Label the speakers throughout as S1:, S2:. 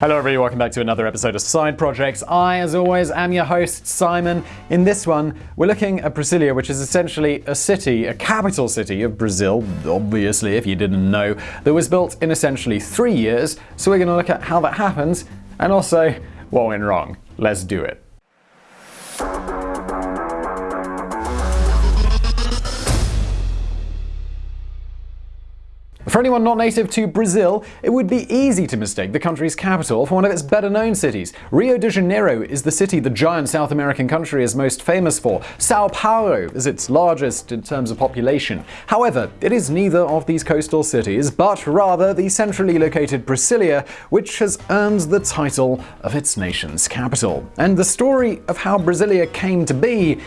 S1: Hello everybody, welcome back to another episode of Side Projects. I, as always, am your host, Simon. In this one, we're looking at Brasilia, which is essentially a city, a capital city of Brazil, obviously, if you didn't know, that was built in essentially three years. So we're going to look at how that happened, and also what went wrong. Let's do it. For anyone not native to Brazil, it would be easy to mistake the country's capital for one of its better known cities. Rio de Janeiro is the city the giant South American country is most famous for. Sao Paulo is its largest in terms of population. However, it is neither of these coastal cities, but rather the centrally located Brasilia, which has earned the title of its nation's capital. And the story of how Brasilia came to be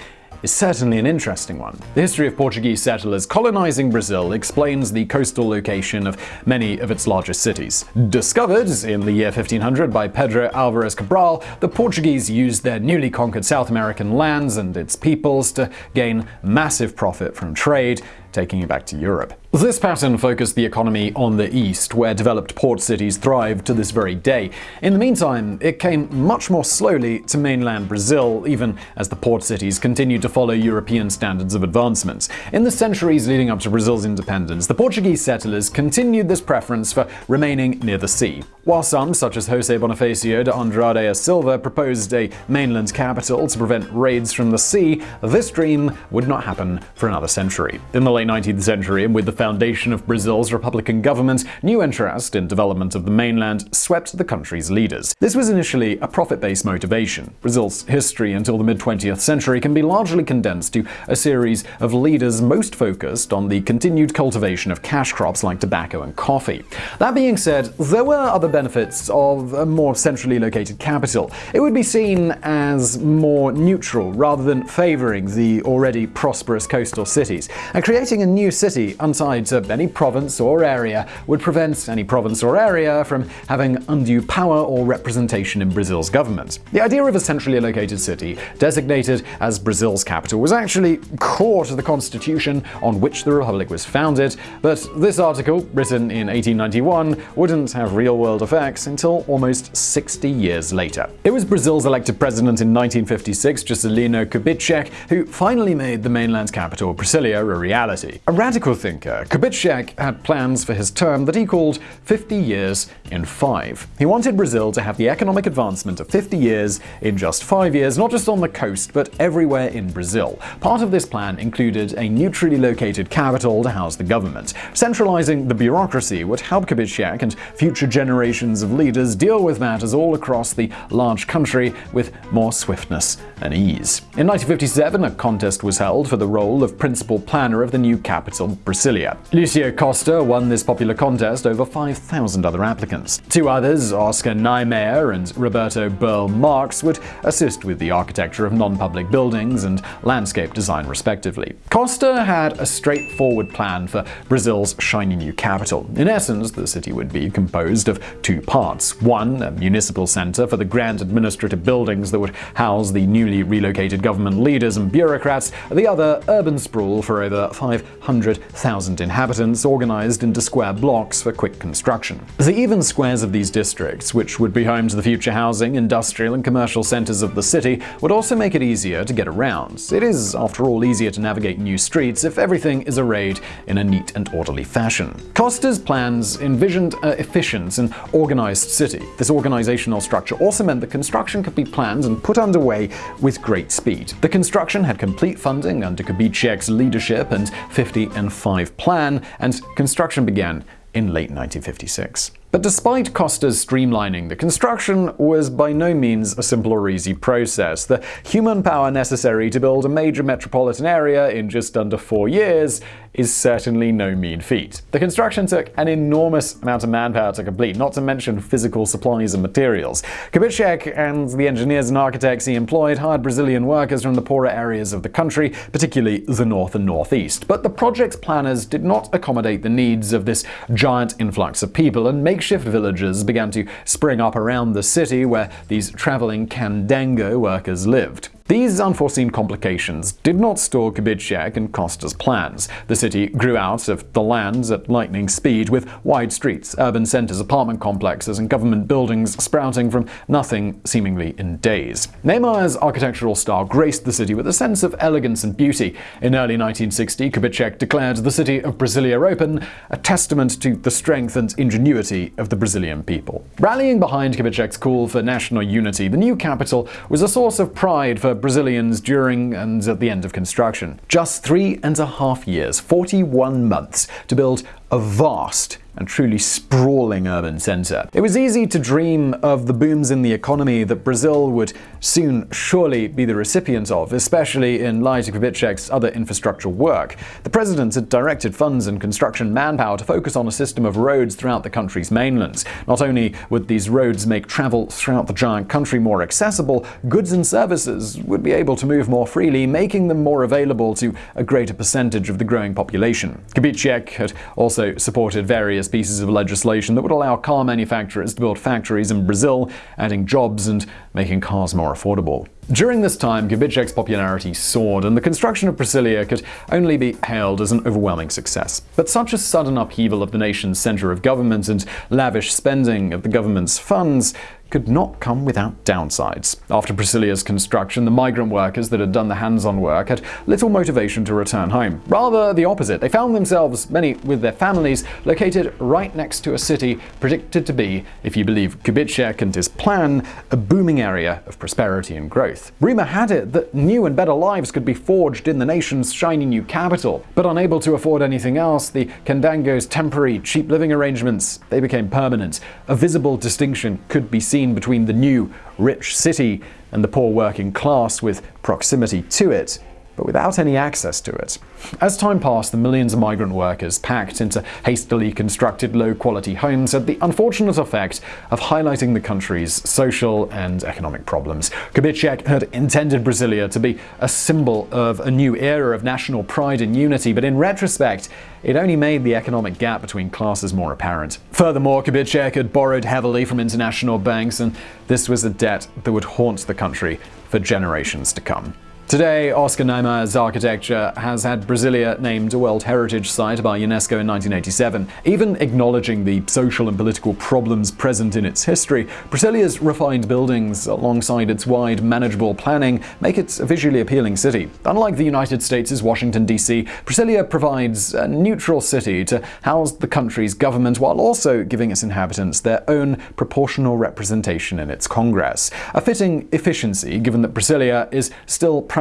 S1: is certainly an interesting one. The history of Portuguese settlers colonizing Brazil explains the coastal location of many of its largest cities. Discovered in the year 1500 by Pedro Álvares Cabral, the Portuguese used their newly conquered South American lands and its peoples to gain massive profit from trade, taking it back to Europe. This pattern focused the economy on the east, where developed port cities thrived to this very day. In the meantime, it came much more slowly to mainland Brazil, even as the port cities continued to follow European standards of advancement. In the centuries leading up to Brazil's independence, the Portuguese settlers continued this preference for remaining near the sea. While some, such as José Bonifacio de Andrade Silva, proposed a mainland capital to prevent raids from the sea, this dream would not happen for another century. In the late 19th century, with the foundation of Brazil's republican government, new interest in development of the mainland swept the country's leaders. This was initially a profit-based motivation. Brazil's history until the mid-20th century can be largely condensed to a series of leaders most focused on the continued cultivation of cash crops like tobacco and coffee. That being said, there were other benefits of a more centrally located capital. It would be seen as more neutral rather than favoring the already prosperous coastal cities, and creating a new city untied to any province or area would prevent any province or area from having undue power or representation in Brazil's government. The idea of a centrally located city, designated as Brazil's capital, was actually core to the constitution on which the republic was founded, but this article, written in 1891, wouldn't have real-world effects until almost 60 years later. It was Brazil's elected president in 1956, Juscelino Kubitschek, who finally made the mainland's capital, Brasilia, a reality. A radical thinker, Kubitschek had plans for his term that he called 50 years in 5. He wanted Brazil to have the economic advancement of 50 years in just 5 years, not just on the coast, but everywhere in Brazil. Part of this plan included a neutrally located capital to house the government. Centralizing the bureaucracy would help Kubitschek and future generations of leaders deal with matters all across the large country with more swiftness and ease. In 1957, a contest was held for the role of principal planner of the new capital, Brasilia. Lucio Costa won this popular contest over 5,000 other applicants. Two others, Oscar Niemeyer and Roberto Burle Marx, would assist with the architecture of non-public buildings and landscape design respectively. Costa had a straightforward plan for Brazil's shiny new capital. In essence, the city would be composed of two parts. One, a municipal center for the grand administrative buildings that would house the newly relocated government leaders and bureaucrats, the other, urban sprawl for over 500,000 inhabitants organized into square blocks for quick construction. The even squares of these districts, which would be home to the future housing, industrial and commercial centers of the city, would also make it easier to get around. It is, after all, easier to navigate new streets if everything is arrayed in a neat and orderly fashion. Costa's plans envisioned an efficient and organized city. This organizational structure also meant that construction could be planned and put underway with great speed. The construction had complete funding under Kubitschek's leadership and 50 and 5 plan, and construction began in late 1956. But despite Costa's streamlining, the construction was by no means a simple or easy process. The human power necessary to build a major metropolitan area in just under four years is certainly no mean feat. The construction took an enormous amount of manpower to complete, not to mention physical supplies and materials. Kubitschek and the engineers and architects he employed hired Brazilian workers from the poorer areas of the country, particularly the north and northeast. But the project's planners did not accommodate the needs of this giant influx of people, and makeshift villages began to spring up around the city where these traveling candango workers lived. These unforeseen complications did not stall Kubitschek and Costa's plans. The city grew out of the lands at lightning speed, with wide streets, urban centers, apartment complexes, and government buildings sprouting from nothing seemingly in days. Niemeyer's architectural style graced the city with a sense of elegance and beauty. In early 1960, Kubitschek declared the city of Brasilia open, a testament to the strength and ingenuity of the Brazilian people. Rallying behind Kubitschek's call for national unity, the new capital was a source of pride for Brazilians during and at the end of construction. Just three and a half years, 41 months, to build a vast and truly sprawling urban center. It was easy to dream of the booms in the economy that Brazil would soon surely be the recipient of, especially in light of Kubitschek's other infrastructure work. The president had directed funds and construction manpower to focus on a system of roads throughout the country's mainland. Not only would these roads make travel throughout the giant country more accessible, goods and services would be able to move more freely, making them more available to a greater percentage of the growing population. Kubitschek had also supported various various pieces of legislation that would allow car manufacturers to build factories in Brazil, adding jobs and making cars more affordable. During this time, Kubitschek's popularity soared, and the construction of Brasilia could only be hailed as an overwhelming success. But such a sudden upheaval of the nation's center of government and lavish spending of the government's funds could not come without downsides. After Brasilia's construction, the migrant workers that had done the hands-on work had little motivation to return home. Rather the opposite, they found themselves, many with their families, located right next to a city predicted to be, if you believe Kubitschek and his plan, a booming area of prosperity and growth. Rumor had it that new and better lives could be forged in the nation's shiny new capital. But unable to afford anything else, the Candango's temporary, cheap living arrangements, they became permanent. A visible distinction could be seen between the new, rich city and the poor working class with proximity to it, but without any access to it. As time passed, the millions of migrant workers packed into hastily constructed low-quality homes had the unfortunate effect of highlighting the country's social and economic problems. Kubitschek had intended Brasilia to be a symbol of a new era of national pride and unity, but in retrospect, it only made the economic gap between classes more apparent. Furthermore, Kubitschek had borrowed heavily from international banks, and this was a debt that would haunt the country for generations to come. Today, Oscar Niemeyer's architecture has had Brasilia named a World Heritage Site by UNESCO in 1987. Even acknowledging the social and political problems present in its history, Brasilia's refined buildings, alongside its wide, manageable planning, make it a visually appealing city. Unlike the United States' Washington, D.C., Brasilia provides a neutral city to house the country's government while also giving its inhabitants their own proportional representation in its Congress. A fitting efficiency, given that Brasilia is still primarily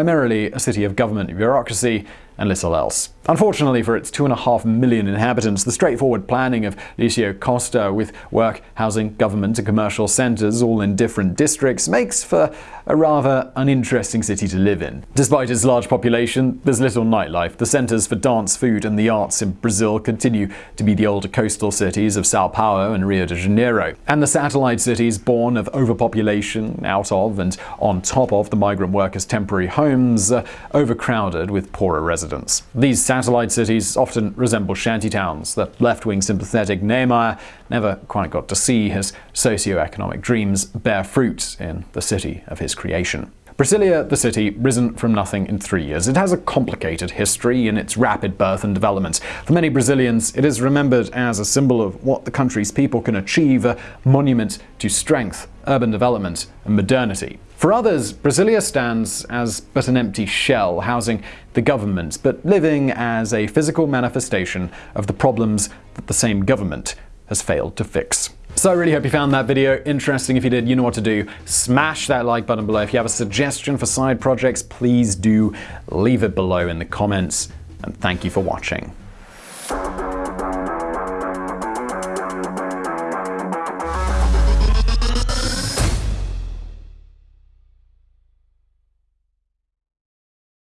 S1: a city of government bureaucracy and little else. Unfortunately for its 2.5 million inhabitants, the straightforward planning of Lucio Costa with work, housing, government and commercial centers all in different districts makes for a rather uninteresting city to live in. Despite its large population, there's little nightlife. The centers for dance, food and the arts in Brazil continue to be the older coastal cities of Sao Paulo and Rio de Janeiro. And the satellite cities born of overpopulation, out of and on top of the migrant workers' temporary homes, are overcrowded with poorer residents. These satellite cities often resemble shantytowns that left-wing sympathetic Niemeyer never quite got to see his socio-economic dreams bear fruit in the city of his creation. Brasilia, the city, risen from nothing in three years. It has a complicated history in its rapid birth and development. For many Brazilians, it is remembered as a symbol of what the country's people can achieve, a monument to strength, urban development, and modernity. For others, Brasilia stands as but an empty shell, housing the government, but living as a physical manifestation of the problems that the same government has failed to fix. So I really hope you found that video interesting. If you did, you know what to do. Smash that like button below. If you have a suggestion for side projects, please do leave it below in the comments. And thank you for watching.